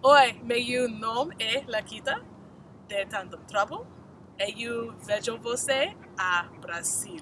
Oi, meu nome é Laquita, de Tandem Trouble, e eu vejo você a Brasil.